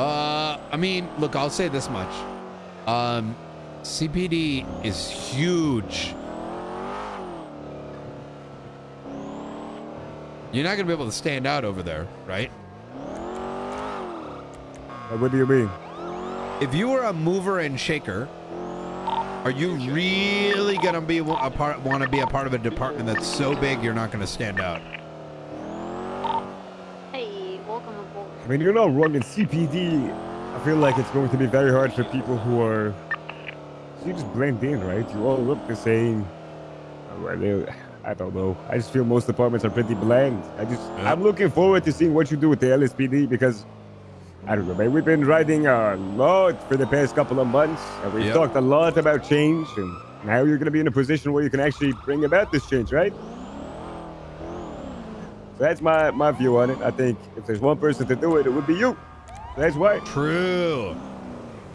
Uh, I mean, look, I'll say this much. Um, CPD is huge. You're not gonna be able to stand out over there, right? Uh, What do you mean? If you were a mover and shaker, are you really gonna be a part, want to be a part of a department that's so big you're not gonna stand out? Mean, you're not wrong in CPD. I feel like it's going to be very hard for people who are. You just blend in, right? You all look the same. Oh, they- I don't know. I just feel most departments are pretty bland. I just, Yeah. I'm looking forward to seeing what you do with the LSPD because I don't know, man. We've been riding a lot for the past couple of months, and we've talked a lot about change, and now you're going to be in a position where you can actually bring about this change, right? So that's my my view on it. I think if there's one person to do it, it would be you. That's why. True.